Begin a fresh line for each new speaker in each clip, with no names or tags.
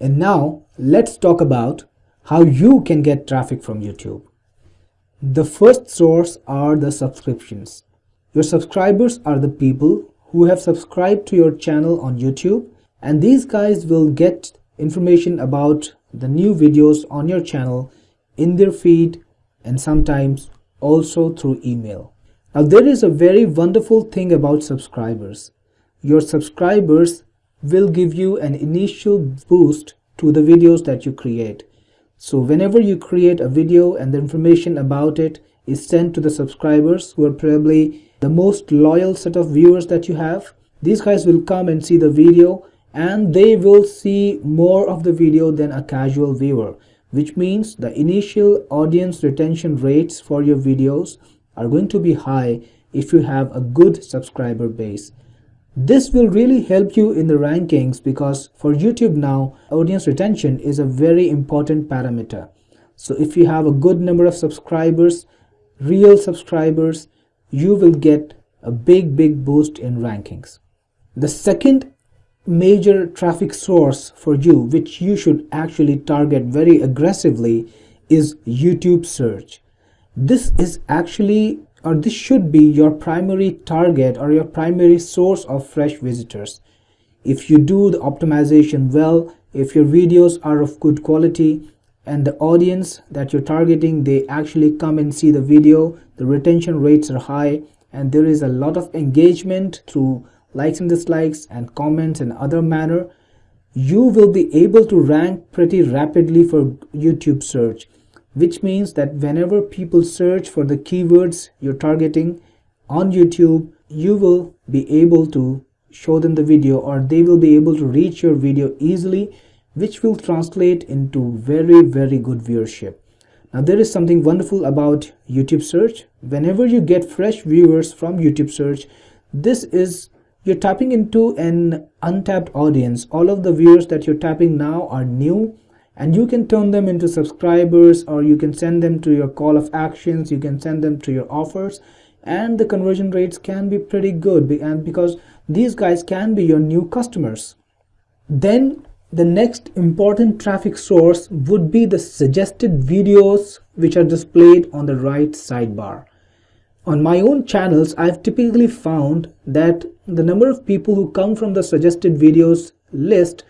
And now let's talk about how you can get traffic from YouTube. The first source are the subscriptions. Your subscribers are the people who have subscribed to your channel on YouTube and these guys will get information about the new videos on your channel in their feed and sometimes also through email. Now there is a very wonderful thing about subscribers. Your subscribers will give you an initial boost to the videos that you create. So whenever you create a video and the information about it is sent to the subscribers who are probably the most loyal set of viewers that you have, these guys will come and see the video and they will see more of the video than a casual viewer which means the initial audience retention rates for your videos are going to be high if you have a good subscriber base. This will really help you in the rankings because for YouTube now, audience retention is a very important parameter. So if you have a good number of subscribers, real subscribers, you will get a big, big boost in rankings. The second major traffic source for you which you should actually target very aggressively is YouTube search. This is actually or this should be your primary target or your primary source of fresh visitors. If you do the optimization well, if your videos are of good quality and the audience that you're targeting they actually come and see the video, the retention rates are high and there is a lot of engagement through likes and dislikes and comments and other manner, you will be able to rank pretty rapidly for YouTube search, which means that whenever people search for the keywords you're targeting on YouTube, you will be able to show them the video or they will be able to reach your video easily, which will translate into very, very good viewership. Now there is something wonderful about YouTube search. Whenever you get fresh viewers from YouTube search, this is you're tapping into an untapped audience. All of the viewers that you're tapping now are new and you can turn them into subscribers or you can send them to your call of actions. You can send them to your offers and the conversion rates can be pretty good and because these guys can be your new customers. Then the next important traffic source would be the suggested videos which are displayed on the right sidebar. On my own channels, I've typically found that the number of people who come from the suggested videos list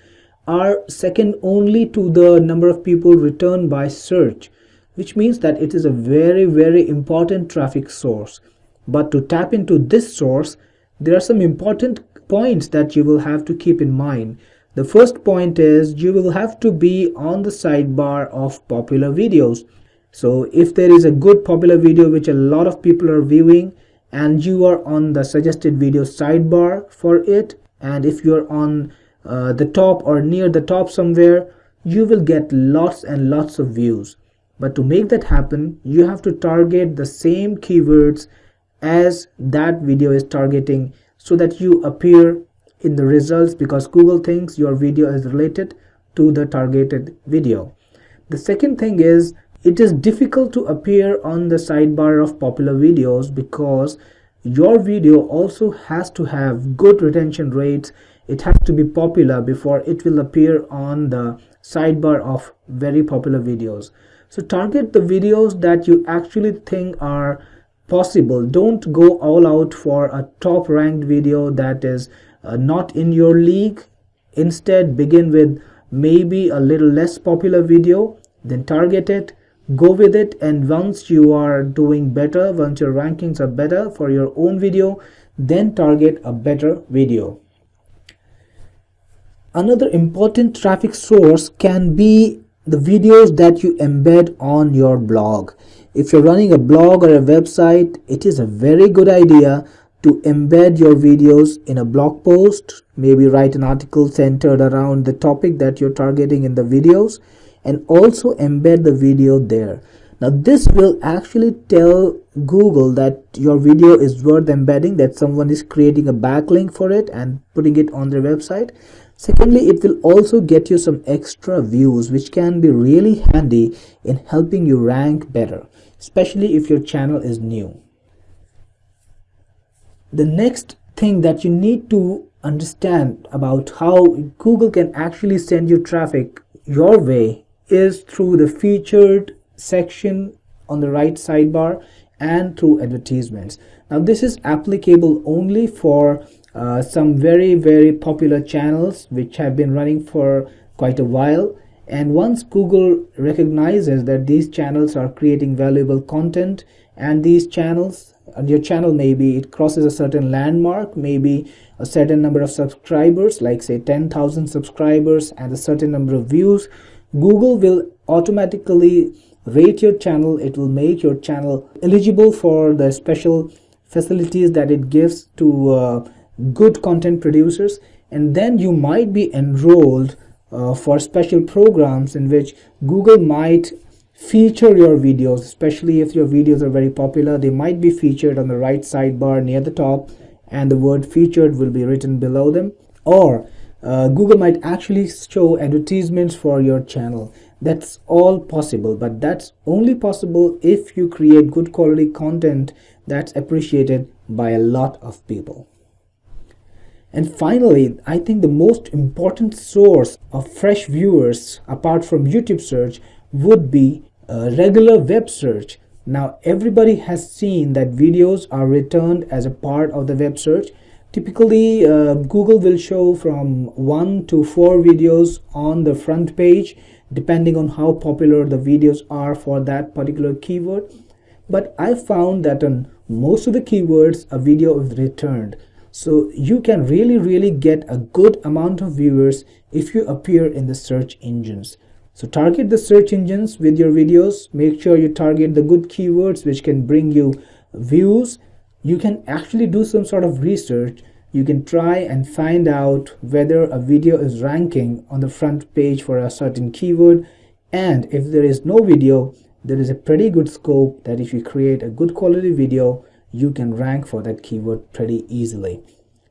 are second only to the number of people returned by search, which means that it is a very, very important traffic source. But to tap into this source, there are some important points that you will have to keep in mind. The first point is you will have to be on the sidebar of popular videos so if there is a good popular video which a lot of people are viewing and you are on the suggested video sidebar for it and if you're on uh, the top or near the top somewhere you will get lots and lots of views but to make that happen you have to target the same keywords as that video is targeting so that you appear in the results because Google thinks your video is related to the targeted video. The second thing is it is difficult to appear on the sidebar of popular videos because your video also has to have good retention rates it has to be popular before it will appear on the sidebar of very popular videos. So target the videos that you actually think are possible. Don't go all out for a top ranked video that is uh, not in your league. Instead begin with maybe a little less popular video then target it go with it and once you are doing better once your rankings are better for your own video then target a better video another important traffic source can be the videos that you embed on your blog. If you're running a blog or a website it is a very good idea to embed your videos in a blog post maybe write an article centered around the topic that you're targeting in the videos and also embed the video there. Now this will actually tell google that your video is worth embedding that someone is creating a backlink for it and putting it on their website secondly it will also get you some extra views which can be really handy in helping you rank better especially if your channel is new the next thing that you need to understand about how Google can actually send you traffic your way is through the featured section on the right sidebar and through advertisements. Now this is applicable only for uh, some very very popular channels which have been running for quite a while. And once Google recognizes that these channels are creating valuable content and these channels your channel maybe it crosses a certain landmark maybe a certain number of subscribers like say 10,000 subscribers and a certain number of views Google will automatically rate your channel. It will make your channel eligible for the special facilities that it gives to uh, good content producers and then you might be enrolled uh, for special programs in which Google might feature your videos especially if your videos are very popular they might be featured on the right sidebar near the top and the word featured will be written below them. Or uh, Google might actually show advertisements for your channel. That's all possible but that's only possible if you create good quality content that's appreciated by a lot of people and finally, I think the most important source of fresh viewers apart from YouTube search would be a regular web search. Now, everybody has seen that videos are returned as a part of the web search. Typically, uh, Google will show from one to four videos on the front page, depending on how popular the videos are for that particular keyword. But I found that on most of the keywords, a video is returned. So you can really, really get a good amount of viewers if you appear in the search engines. So target the search engines with your videos. Make sure you target the good keywords which can bring you views. You can actually do some sort of research. You can try and find out whether a video is ranking on the front page for a certain keyword. And if there is no video, there is a pretty good scope that if you create a good quality video, you can rank for that keyword pretty easily.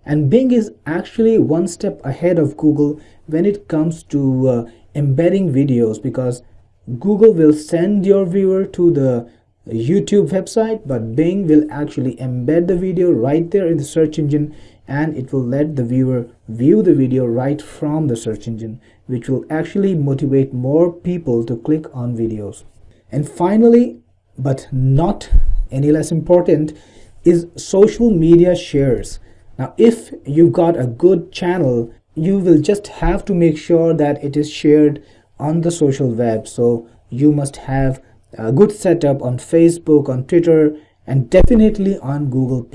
And Bing is actually one step ahead of Google when it comes to uh, embedding videos because Google will send your viewer to the YouTube website, but Bing will actually embed the video right there in the search engine and it will let the viewer view the video right from the search engine, which will actually motivate more people to click on videos. And finally, but not any less important, is social media shares. Now, if you've got a good channel, you will just have to make sure that it is shared on the social web. So you must have a good setup on Facebook, on Twitter, and definitely on Google+.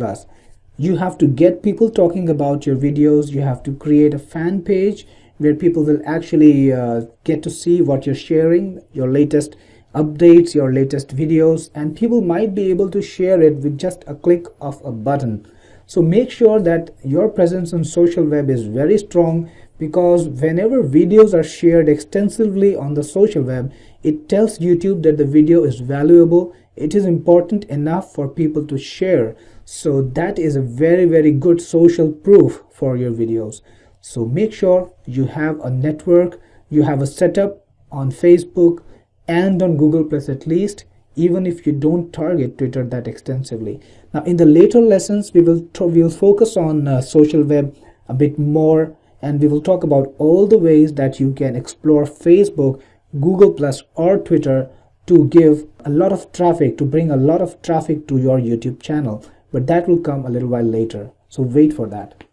You have to get people talking about your videos. You have to create a fan page where people will actually uh, get to see what you're sharing, your latest updates, your latest videos, and people might be able to share it with just a click of a button. So make sure that your presence on social web is very strong because whenever videos are shared extensively on the social web, it tells YouTube that the video is valuable, it is important enough for people to share. So that is a very, very good social proof for your videos. So make sure you have a network, you have a setup on Facebook, and on Google Plus at least even if you don't target Twitter that extensively. Now in the later lessons we will we will focus on uh, social web a bit more and we will talk about all the ways that you can explore Facebook, Google Plus or Twitter to give a lot of traffic to bring a lot of traffic to your YouTube channel but that will come a little while later so wait for that.